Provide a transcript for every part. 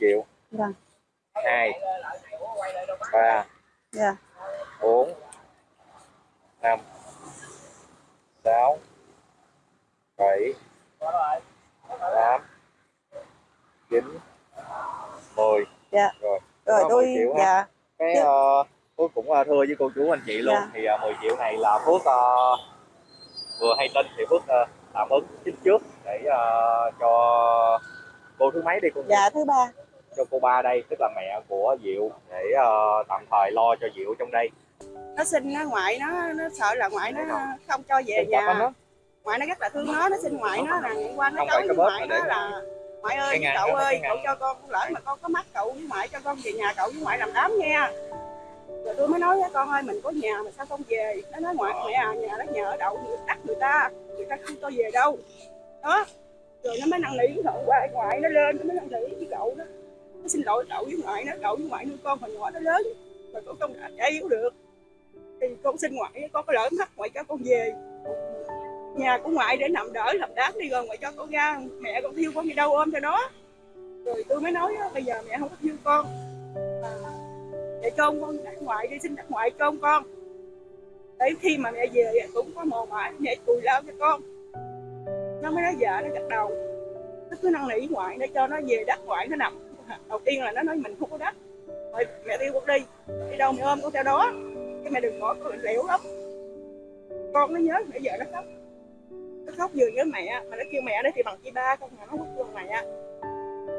triệu Vâng. hai. Ba. Dạ. bốn. Năm. Sáu. Bảy. Tám. Chín. Mười. Dạ. rồi. Rồi tôi 10 triệu ha. dạ. Cái Chứ- uh, Phước cũng uh, thưa với cô chú anh chị luôn. Dạ. thì uh, 10 triệu này là Phước uh, vừa hay tin thì Phước uh, tạm ứng chính trước để uh, cho cô thứ mấy đi cô dạ thứ ba. Cho cô ba đây tức là mẹ của Diệu để uh, tạm thời lo cho Diệu trong đây. Nó xin nó ngoại nó nó sợ là ngoại nó không cho về nhà. nó. Ngoại nó rất là thương nó, nó xin ngoại nó là ngày qua nó nói với ngoại nó là ngoại ơi cậu ơi cậu cho con lỡ mà con có mắt cậu với ngoại cho con về nhà cậu với ngoại làm đám nha rồi tôi mới nói với con ơi mình có nhà mà sao không về? Nó nói ngoại mẹ à nhà đó nhà ở đậu người đất người ta người ta không cho về đâu. Đó. Rồi nó mới năn nỉ qua ngoại nó lên nó mới năn nỉ với cậu đó nó xin lỗi cậu với ngoại nó cậu với ngoại nuôi con hồi nhỏ nó lớn mà con không đã yếu được. Thì con xin ngoại con có lỡ mắt ngoại cho con về. Nhà của ngoại để nằm đỡ làm đám đi rồi ngoại cho con ra. Mẹ con thiêu con đi đâu ôm cho nó. Rồi tôi mới nói bây giờ mẹ không có thiêu con. À, để cho ông con đặt ngoại đi xin đặt ngoại cho ông con. Để khi mà mẹ về cũng có mồ mã mẹ cùi lao cho con. Nó mới nói vợ nó gật đầu. Nó cứ năn nỉ ngoại để cho nó về đất ngoại nó nằm đầu tiên là nó nói mình không có đất rồi mẹ tiêu con đi đi đâu mẹ ôm con theo đó. Cái mẹ đừng bỏ con lẽo lắm. Con nó nhớ mẹ vợ nó khóc. Nó khóc vừa nhớ mẹ mà nó kêu mẹ đấy thì bằng chị ba không mà nó không kêu mẹ.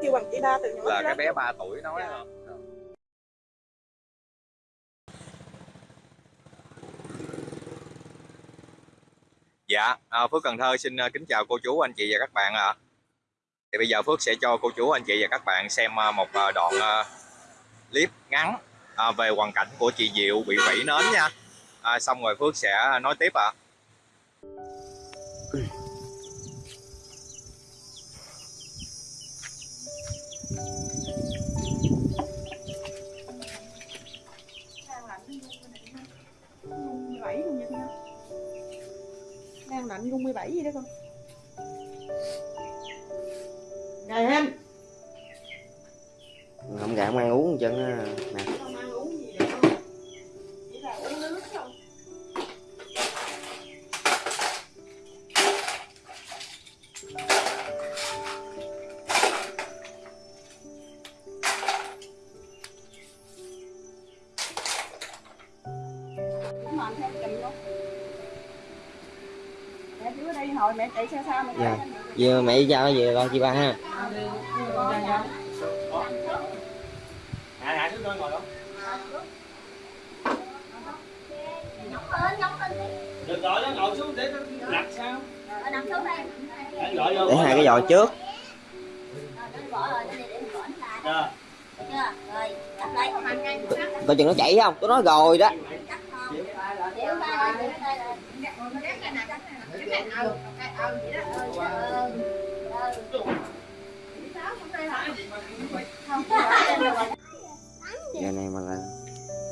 Kêu bằng chị ba từ nhỏ là cái bé 3 tuổi nói Dạ. không Dạ, à, Phước Cần Thơ xin à, kính chào cô chú, anh chị và các bạn ạ. Thì bây giờ Phước sẽ cho cô chú, anh chị và các bạn xem à, một à, đoạn à, clip ngắn về hoàn cảnh của chị Diệu bị vẫy nến nha. À, xong rồi Phước sẽ nói tiếp ạ. đang lạnh luôn đang lạnh rung 17 gì đó con rồi em không gạn ăn uống chân á. Nè. Không ăn uống gì không chỉ là uống nước thôi. Mẹ đi mẹ chạy xe sao mà Dạ. giờ mẹ giao nó về lo chị ba ha Hạ hạ xuống ngồi đó. Đừng nó ngồi xuống để nó lặt sao? Để hai cái giò trước coi chừng nó chảy không tôi nói rồi đó giờ này mà là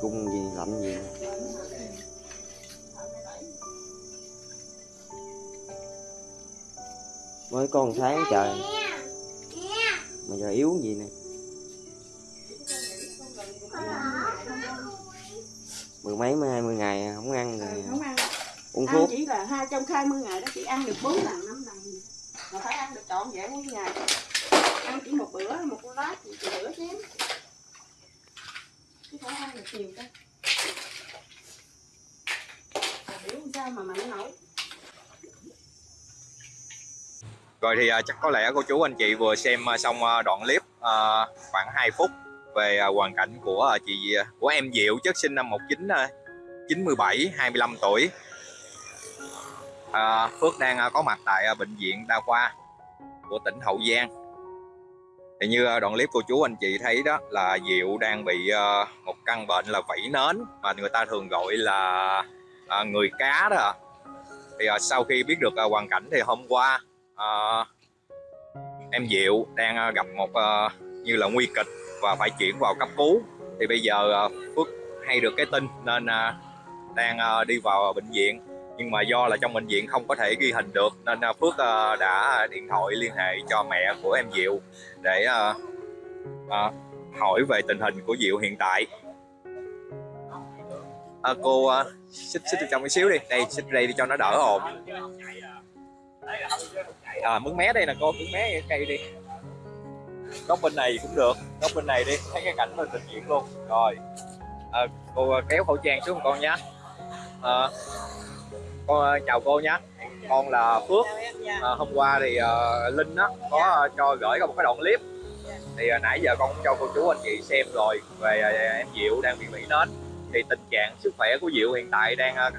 cung gì lạnh gì. Mới có một tháng trời. Mà giờ yếu gì nè. Mười mấy mấy hai mươi ngày không ăn rồi. Không ăn. Uống thuốc. chỉ là hai trong 20 ngày đó chỉ ăn được 4 lần 5 lần. Mà phải ăn được trọn vẹn mỗi ngày ăn chỉ một bữa một lát chỉ bữa chén chứ phải ăn được nhiều cơ à, biểu sao mà mạnh nổi Rồi thì à, chắc có lẽ cô chú anh chị vừa xem à, xong à, đoạn clip khoảng 2 phút về hoàn cảnh của chị của em Diệu chất sinh năm 1997 25 tuổi. À, Phước đang có mặt tại bệnh viện đa khoa của tỉnh Hậu Giang. Thì như ờ, đoạn clip cô chú anh chị thấy đó là Diệu đang bị ờ, một căn bệnh là vẫy nến mà người ta thường gọi là ờ, người cá đó. Thì sau khi biết được hoàn cảnh thì hôm qua em Diệu đang gặp một như là nguy kịch và phải chuyển vào cấp cứu thì bây giờ Phước hay được cái tin nên đang đi vào bệnh viện nhưng mà do là trong bệnh viện không có thể ghi hình được nên à, Phước à, đã điện thoại liên hệ cho mẹ của em Diệu để à, hỏi về tình hình của Diệu hiện tại. À, cô xích xích trong cái xíu đi. Đây xích đây đi cho nó đỡ ồn. À mướn mé đây nè cô mướn mé cái cây đi. Góc bên này cũng được góc bên này đi. Thấy cái cảnh bên tình diễn luôn. Rồi à, cô kéo khẩu trang xuống con nhé à, con à, chào cô nhé. Con là Phước. À, hôm qua thì uh, Linh đó có uh, cho gửi có một cái đoạn clip. Thì uh, nãy giờ con cũng cho cô chú anh chị xem rồi về uh, em Diệu đang bị mỹ nến. Thì tình trạng sức khỏe của Diệu hiện tại đang uh,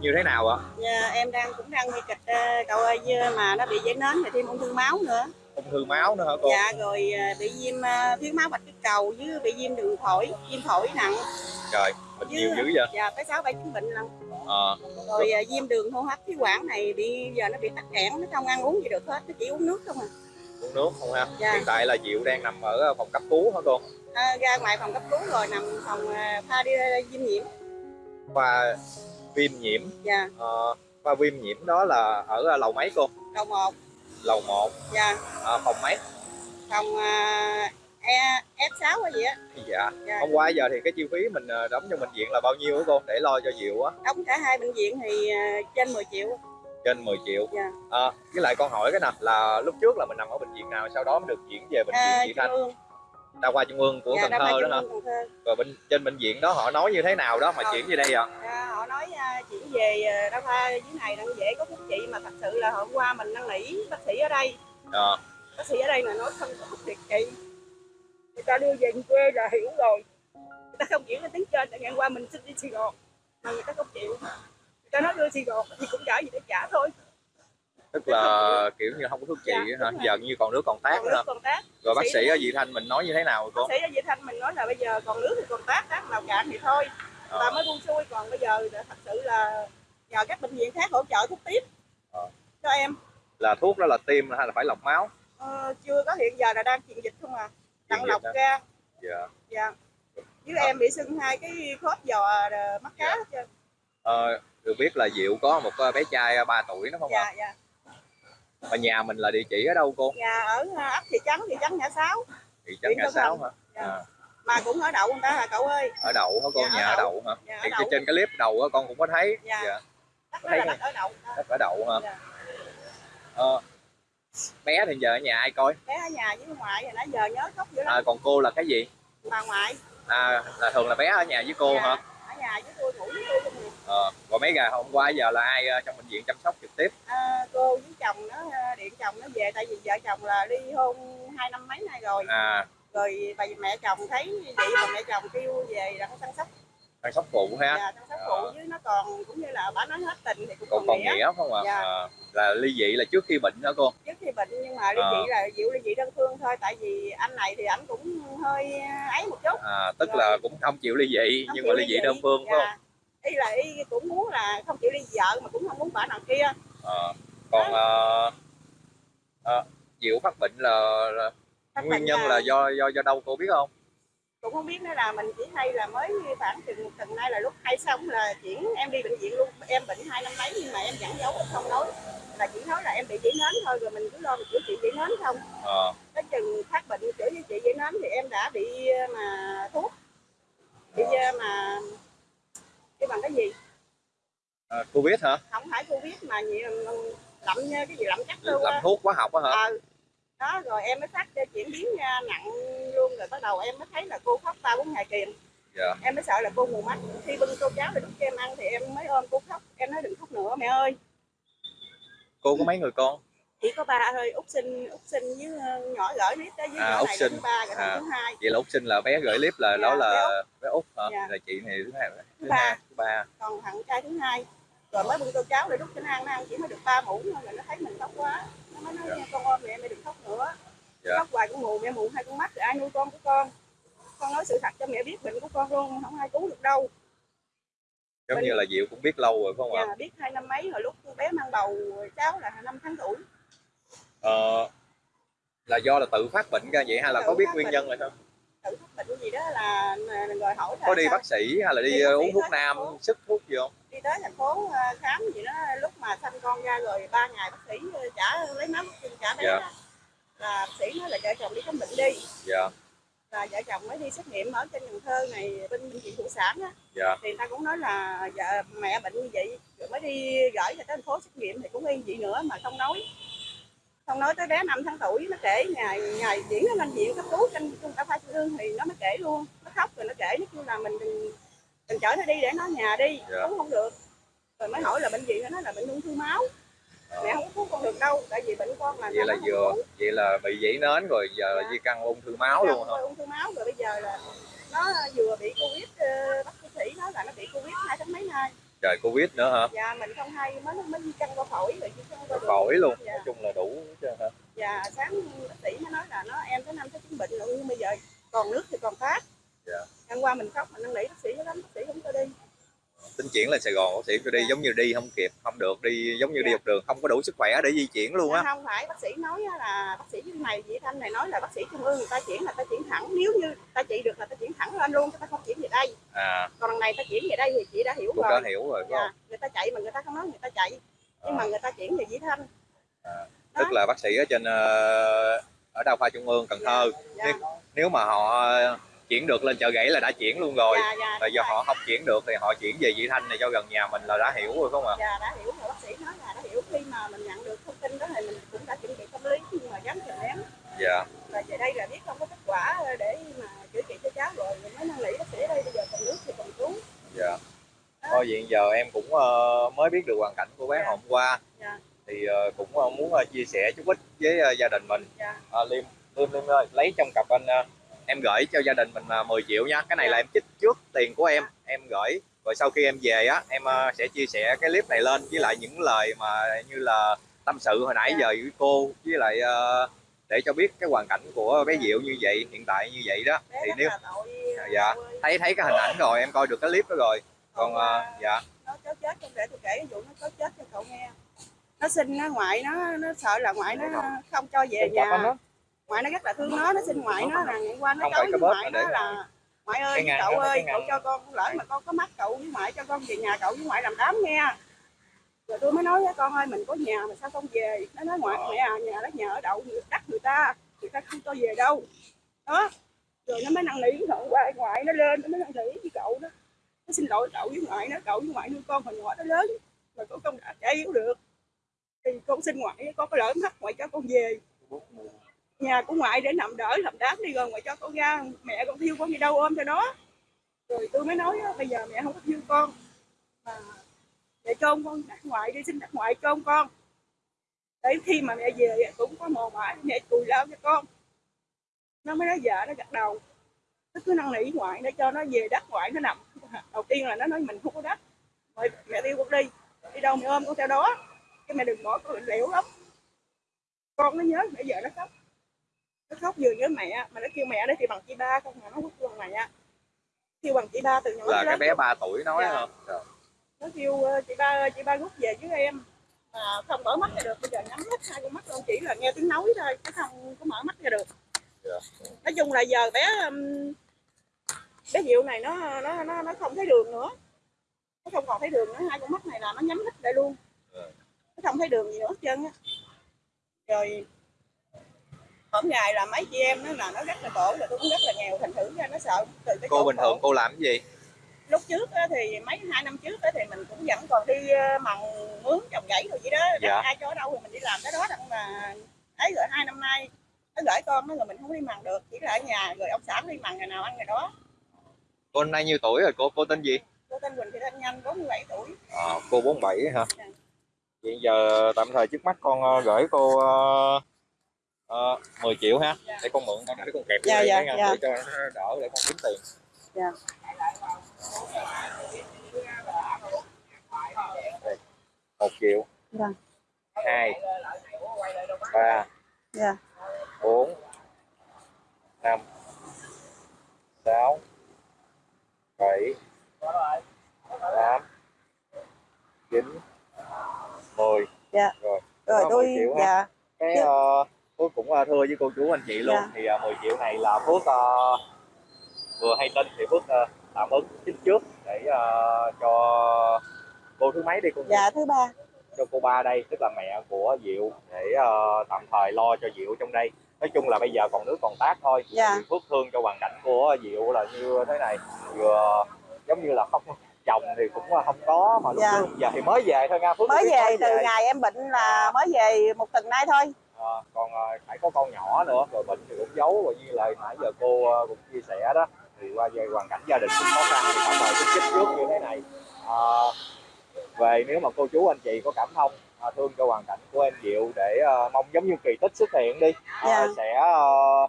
như thế nào ạ? Dạ, em đang cũng đang nguy kịch uh, cậu ơi mà nó bị giấy nến thì thêm ung thư máu nữa. Ung thư máu nữa hả cô? dạ rồi ờ, bị viêm ờ, thiếu máu bạch cái cầu với bị viêm đường phổi viêm phổi nặng Trời, mình Chứ- nhiều dữ vậy? dạ tới sáu bảy chứng bệnh lần Ờ, rồi ờ, viêm đường hô hấp khí quản này bị giờ nó bị tắc nghẽn nó không ăn uống gì được hết nó chỉ uống nước không à, uống nước không ha? Dạ. Hiện tại là Diệu đang nằm ở phòng cấp cứu hả cô? à, ra ngoài phòng cấp cứu rồi nằm phòng pha đi viêm nhiễm Khoa viêm nhiễm, dạ ờ, khoa viêm nhiễm đó là ở lầu mấy cô? đầu một Lầu 1, dạ phòng mấy? phòng uh, e f 6 hay gì á Dạ. dạ. Hôm qua giờ thì cái chi phí mình ờ, đóng cho bệnh viện là bao nhiêu cô? Để lo cho Diệu á? đóng cả hai bệnh viện thì ờ, trên 10 triệu trên 10 triệu Dạ. à, với lại con hỏi cái nào là lúc trước là mình nằm ở bệnh viện nào sau đó mới được chuyển về bệnh à, viện Vị Thanh trung ương đa khoa trung ương của dạ, Cần Thơ đó hả rồi bên trên bệnh viện đó họ nói như thế nào đó mà Ờ. chuyển về đây ạ À, nói à, chuyển về à, đa khoa dưới này đang dễ có thuốc trị mà thật sự là hôm qua mình năn nỉ bác sĩ ở đây. À, bác sĩ ở đây là nói không có thuốc điều trị người ta đưa về quê là hiểu rồi. Người ta không chuyển lên tiếng trên tại ngày qua mình xin đi Sài Gòn mà người ta không chịu. Người ta nói đưa Sài Gòn thì cũng trả gì để trả thôi. Tức là kiểu như không có thuốc trị Dạ, hả? rồi. giờ như còn nước còn còn nữa còn rồi bác bác sĩ ở Vị Thanh mình nói như thế nào bác cô? Sĩ ở Việt Thanh mình nói là bây giờ còn nước thì còn tác tác nào cạn thì thôi Ờ. ta mới buông xuôi còn bây giờ thật sự là nhờ các bệnh viện khác hỗ trợ thuốc tiếp Ờ. cho em. Là thuốc đó là tiêm hay là phải lọc máu? Ờ, chưa có hiện giờ là đang truyền dịch không à. Dịch lọc ra. Dạ. dạ. Với em bị sưng hai cái khớp giò ờ, mắt cá Dạ. hết trơn. Ờ, được biết là Diệu có một ờ, bé trai 3 tuổi đó không ạ? Dạ dạ. Và nhà mình là địa chỉ ở đâu cô? Nhà ở ờ, ấp thị trấn thị trấn ngã sáu. Thị trấn Tân sáu hả? Dạ. à, mà cũng ở đậu người ta hả cậu ơi ở đậu hả cô Dạ, nhà ở đậu. đậu hả Dạ, ở thì đậu. trên cái clip đầu á con cũng có thấy Dạ. dạ. đất thấy là đất ở đậu đất ở đậu hả Dạ. Ờ, bé thì giờ ở nhà ai coi bé ở nhà với ngoại hồi nãy giờ nhớ khóc dữ lắm à, còn cô là cái gì bà ngoại à, là thường là bé ở nhà với cô Dạ. hả ở nhà với tôi ngủ với tôi luôn nè. ờ, còn mấy gà hôm qua giờ là ai ờ, trong bệnh viện chăm sóc trực tiếp à, cô với chồng nó điện chồng nó về tại vì vợ chồng là ly hôn hai năm mấy nay rồi à rồi bà mẹ chồng thấy vậy bà mẹ chồng kêu về là chăm sóc. Chăm sóc phụ ha dạ, chăm sóc phụ với nó còn cũng như là bà nói hết tình thì cũng còn còn, nghĩa nghĩa không ạ? Dạ. à, là ly dị là trước khi bệnh đó cô? Trước khi bệnh nhưng mà ly Ờ. dị là diệu ly dị đơn phương thôi tại vì anh này thì ảnh cũng hơi ấy một chút. À, tức Rồi. là cũng không chịu ly dị không nhưng mà ly dị đơn phương phải không? Dạ. ý là ý cũng muốn là không chịu ly vợ mà cũng không muốn bà nào kia. Ờ, còn ờ, ờ, Diệu phát bệnh là, là Phát nguyên nhân là do do do đâu cô biết không? Cũng không biết nữa là mình chỉ hay là mới khoảng chừng một tuần nay là lúc hay xong là chuyển em đi bệnh viện luôn. Em bệnh hai năm mấy nhưng mà em vẫn giấu không nói. Là chỉ nói là em bị chỉ nến thôi rồi mình cứ lo mình chữa trị chỉ nến không. Ờ, tới chừng phát bệnh chữa với chị chỉ nến thì em đã bị ờ, mà thuốc. Bị ờ, mà cái bằng cái gì? À, cô biết hả? Không phải covid mà gì lậm như cái gì lậm chắc đâu làm thuốc hóa học á hả? Ờ đó rồi em mới phát cho chuyển biến ra nặng luôn rồi bắt đầu em mới thấy là cô khóc ba bốn ngày kìm dạ. Em mới sợ là cô mù mắt. Khi bưng tô cháo để đút cho em ăn thì em mới ôm cô khóc. Em nói đừng khóc nữa mẹ ơi. Cô có mấy người con? Chỉ có ba thôi út sinh út sinh với ờ, nhỏ gửi nít đó với À, nhỏ út này sinh. thứ ba rồi À. thứ hai. vậy là út sinh là bé gửi clip là Dạ, đó là bé út hả? Dạ. là chị này thứ hai thứ Thứ hai ba. thứ ba. Còn thằng trai thứ hai. Rồi mới bưng tô cháo để đút cho nó ăn nó ăn chỉ mới được ba muỗng thôi rồi nó thấy mình khóc quá nó nói Dạ. con ôm mẹ mẹ đừng khóc nữa Dạ. khóc hoài cũng mù mẹ mù hai con mắt rồi ai nuôi con của con con nói sự thật cho mẹ biết bệnh của con luôn không ai cứu được đâu giống Mình- như là Diệu cũng biết lâu rồi phải không ạ Dạ, biết hai năm mấy hồi lúc bé mang bầu cháu là năm tháng tuổi ờ, là do là tự phát bệnh ra vậy hay là Tự có biết nguyên bệnh. nhân rồi không tự phát bệnh gì đó là, là rồi hỏi là có đi sao? bác sĩ hay là đi, Đi uống thuốc nam sức thuốc gì không tới thành phố ờ, khám gì đó lúc mà sanh con ra rồi ba ngày bác sĩ ờ, trả lấy máu xin trả bé Dạ. đó. là bác sĩ nói là vợ chồng đi khám bệnh đi. Dạ. Là vợ chồng mới đi xét nghiệm ở trên Cần Thơ này bên bệnh viện phụ sản á. Dạ. Thì người ta cũng nói là vợ mẹ bệnh như vậy rồi mới đi gửi cho thành phố xét nghiệm thì cũng y vậy nữa mà không nói. Không nói tới bé 5 tháng tuổi nó kể ngày ngày diễn nó lên viện cấp cứu trên trung tâm khoa trung ương thì nó mới kể luôn. Nó khóc rồi nó kể nó kêu là mình đừng đừng chở nó đi để nó nhà đi Dạ. cũng không được rồi mới hỏi là bệnh viện nó nói là bệnh ung thư máu mẹ không có cứu con được đâu tại vì bệnh con là vậy là vừa cứu. vậy là bị dãy nến rồi giờ là Dạ. di căn ung thư máu luôn hả Rồi ung thư máu rồi bây giờ là nó vừa bị covid ờ, bác sĩ nói là nó bị covid hai tháng mấy nay trời covid nữa hả dạ mình không hay mới mới di căn qua phổi rồi chứ không qua phổi luôn dạ. nói chung là đủ hết trơn hả dạ sáng bác sĩ mới nói là nó em tới năm tới chín bệnh rồi nhưng bây giờ còn nước thì còn phát Dạ. Hôm qua mình khóc mình năn nỉ bác sĩ lắm bác sĩ không cho đi. Tính chuyển lên Sài Gòn bác sĩ cho đi Dạ. giống như đi không kịp không được đi giống như đi Dạ. học đường không có đủ sức khỏe để di chuyển luôn á. Không phải bác sĩ nói là bác sĩ này Vị Thanh này nói là bác sĩ trung ương người ta chuyển là ta chuyển thẳng nếu như ta trị được là ta chuyển thẳng lên luôn chứ ta không chuyển về đây. À. Còn lần này ta chuyển về đây thì chị đã hiểu cũng rồi. đã hiểu rồi dạ không? người ta chạy mà người ta không nói người ta chạy nhưng mà người ta chuyển về Vị Thanh. À, Đó. tức là bác sĩ ở trên ờ, ở đa khoa trung ương Cần Thơ dạ, nếu, nếu mà họ chuyển được lên chợ gãy là đã chuyển luôn rồi. Dạ, dạ, đúng do rồi. họ không chuyển được thì họ chuyển về Vị Thanh này cho gần nhà mình là đã hiểu rồi không ạ? Dạ đã hiểu rồi. Bác sĩ nói là đã hiểu khi mà mình nhận được thông tin đó thì mình cũng đã chuẩn bị tâm lý nhưng mà dám kìm nén. Dạ. Và về đây là biết không có kết quả để mà chữa trị cho cháu rồi. Mình mới năn nỉ bác sĩ ở đây bây giờ còn nước thì còn cứu dạ. Thôi vậy giờ em cũng ờ, mới biết được hoàn cảnh của bé Dạ. hôm qua. Dạ. thì ờ, cũng ờ, muốn chia sẻ chút ít với gia đình mình. Dạ. À, liêm liêm liêm ơi lấy trong cặp anh em gửi cho gia đình mình ờ, 10 triệu nha. Cái này là em chích trước tiền của em em gửi. Rồi sau khi em về á em ờ, sẽ chia sẻ cái clip này lên với lại những lời mà như là tâm sự hồi nãy Dạ. giờ với cô với lại ờ, để cho biết cái hoàn cảnh của bé Diệu như vậy hiện tại như vậy đó. Bé thì nếu là tội dạ. thấy thấy cái hình ảnh rồi em coi được cái clip đó rồi. Còn ờ, qua dạ. Nó cháu chết không để tôi kể cái vụ nó chết cho cậu nghe. Nó xin nó ngoại nó nó sợ là ngoại nó không cho về nhà ngoại nó rất là thương nó nó xin ngoại nó là ngày qua nó nói cái với ngoại nó là ngoại ơi cái cậu cái ơi cậu cho con lỡ mà con có mắt cậu với ngoại cho con về nhà cậu với ngoại làm đám nghe. Rồi tôi mới nói với con ơi mình có nhà mà sao không về? Nó nói ngoại mẹ à nhà đó nhà ở đậu người đất người ta người ta không cho về đâu. Đó. Rồi nó mới năn nỉ hôm qua ngoại nó lên nó mới năn nỉ với cậu đó. Nó xin lỗi cậu với ngoại nó cậu với ngoại nuôi con hồi nhỏ nó lớn mà con không đã trái yếu được. Thì con xin ngoại có lỡ mắt ngoại cho con về nhà của ngoại để nằm đỡ làm đám đi rồi ngoại cho con ra, mẹ con thiêu con đi đâu ôm cho nó. Rồi tôi mới nói bây giờ mẹ không có thiêu con, mà mẹ cho con đặt ngoại đi, xin đặt ngoại cho con. Để khi mà mẹ về cũng có mồ mãi mẹ cùi lao cho con. Nó mới nói vợ, nó gật đầu. Nó cứ năn nỉ ngoại để cho nó về đất ngoại, nó nằm. Đầu tiên là nó nói mình không có đất rồi mẹ tiêu con đi. Đi đâu mẹ ôm con theo đó. Cái mẹ đừng bỏ con lẻo lắm. Con nó nhớ bây giờ nó khóc nó khóc vừa nhớ mẹ mà nó kêu mẹ đấy thì bằng chị ba không mà nó hút bằng mẹ kêu bằng chị ba từ nhỏ là cái bé 3 tuổi nói Dạ. hả Rồi. nó kêu ờ, chị ba ơi, chị ba rút về với em mà không mở mắt ra được bây giờ nhắm hết hai con mắt luôn chỉ là nghe tiếng nói thôi chứ không có mở mắt ra được Dạ. nói chung là giờ bé bé diệu này nó nó nó nó không thấy đường nữa nó không còn thấy đường nữa hai con mắt này là nó nhắm hết lại luôn Dạ. nó không thấy đường gì nữa hết trơn á rồi hôm ngày là mấy chị em nó là nó rất là khổ là tôi cũng rất là nghèo thành thử ra nó sợ từ cái cô bình thường cô làm cái gì? Lúc trước thì mấy hai năm trước thì mình cũng vẫn còn đi ờ, mần mướn trồng gãy rồi vậy đó. Dạ. Ai cho ở đâu thì mình đi làm cái đó đặng mà ấy rồi hai năm nay nó gửi con nó rồi mình không đi mần được chỉ là ở nhà rồi ông xã đi mần ngày nào ăn ngày đó. Cô năm nay nhiêu tuổi rồi? Cô cô tên gì? Cô tên Quỳnh Thị Thanh Nhanh 47 tuổi. À, cô 47 hả? Dạ. hiện giờ tạm thời trước mắt con ờ, gửi cô uh, 10 triệu ha Dạ. để con mượn con để con kẹp Dạ, dạ, dạ. để cho nó đỡ để con kiếm tiền Dạ. Đây, một triệu Vâng. hai ba Dạ. bốn năm sáu bảy tám chín mười Dạ. rồi rồi tôi 10 dạ cái Dạ. uh, Phước cũng uh, thưa với cô chú anh chị luôn. Dạ. thì uh, 10 triệu này là Phước uh, vừa hay tin thì Phước uh, tạm ứng chính trước để uh, cho cô thứ mấy đi cô dạ thứ ba. Cho cô ba đây tức là mẹ của Diệu để ờ, tạm thời lo cho Diệu trong đây. Nói chung là bây giờ còn nước còn tát thôi. Dạ. Thì phước thương cho hoàn cảnh của Diệu là như thế này. Vừa giống như là không chồng thì cũng không có mà lúc Dạ. giờ thì mới về thôi nha. Phước mới về từ ngày em bệnh là mới về một tuần nay thôi Ờ, còn ờ, phải có con nhỏ nữa rồi bệnh thì cũng giấu rồi như lời nãy giờ cô ờ, cũng chia sẻ đó. Thì qua về hoàn cảnh gia đình cũng khó khăn thì phải mời chích trước như thế này. Ờ, về nếu mà cô chú anh chị có cảm thông ờ, thương cho hoàn cảnh của em Diệu để ờ, mong giống như kỳ tích xuất hiện đi Ờ, Dạ. sẽ ờ,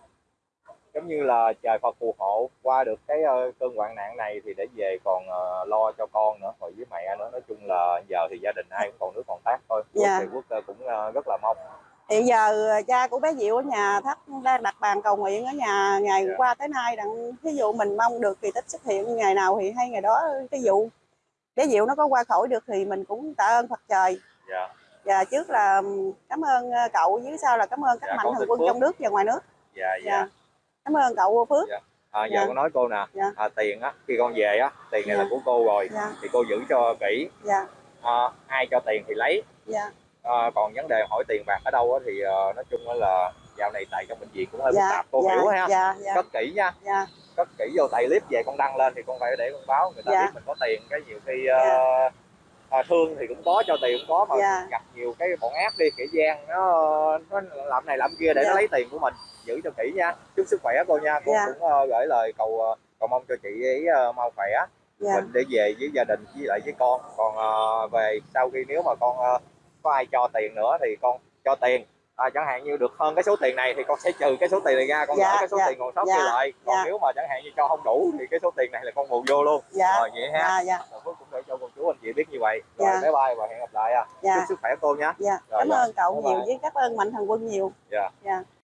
giống như là trời Phật phù hộ qua được cái cơn hoạn nạn này thì để về còn lo cho con nữa rồi với mẹ nữa. Nói chung là giờ thì gia đình ai cũng còn nước còn tát thôi. Quốc Dạ. thì quốc cũng rất là mong hiện giờ cha của bé Diệu ở nhà thắt đang đặt bàn cầu nguyện ở nhà ngày Dạ. qua tới nay đặng ví dụ mình mong được kỳ tích xuất hiện ngày nào thì hay ngày đó ví dụ. Bé Diệu nó có qua khỏi được thì mình cũng tạ ơn Phật trời. Dạ. Và trước là cảm ơn ờ, cậu với sau là cảm ơn các Dạ, mạnh thường quân Phước. trong nước và ngoài nước. Dạ dạ. Dạ. Cảm ơn cậu Phước. À, giờ Dạ. con nói cô nè. Dạ. à, tiền á khi con về á tiền này Dạ. là của cô rồi. Dạ. Thì cô giữ cho kỹ. Dạ. À, ai cho tiền thì lấy. Dạ à, còn vấn đề hỏi tiền bạc ở đâu thì ờ, nói chung là dạo này tại trong bệnh viện cũng hơi phức dạ tạp cô dạ hiểu ha. dạ dạ. Cất kỹ nha. Dạ. Cất kỹ vô tại clip về con đăng lên thì con phải để con báo người ta Dạ. biết mình có tiền. Cái nhiều khi ờ, à, thương thì cũng có cho tiền cũng có mà Dạ. gặp nhiều cái bọn ác đi kẻ gian nó nó làm này làm kia để Dạ. nó lấy tiền của mình. Giữ cho kỹ nha. Chúc sức khỏe cô nha. Cô Dạ. cũng ờ, gửi lời cầu cầu mong cho chị ấy ờ, mau khỏe. Dạ. Mình để về với gia đình với lại với con. Còn ờ, về sau khi nếu mà con ờ, có ai cho tiền nữa thì con cho tiền à, chẳng hạn như được hơn cái số tiền này thì con sẽ trừ cái số tiền này ra con Dạ, cái số dạ, tiền còn sót dạ, kia lại còn dạ. nếu mà chẳng hạn như cho không đủ thì cái số tiền này là con bù vô luôn dạ rồi vậy ha dạ dạ rồi Phước cũng để cho cô chú anh chị biết như vậy rồi Dạ. bye bye và hẹn gặp lại à dạ chúc sức khỏe cô nhé dạ Rồi, cảm dạ. ơn cậu Bye nhiều bye. với cảm ơn mạnh thường quân nhiều Dạ. dạ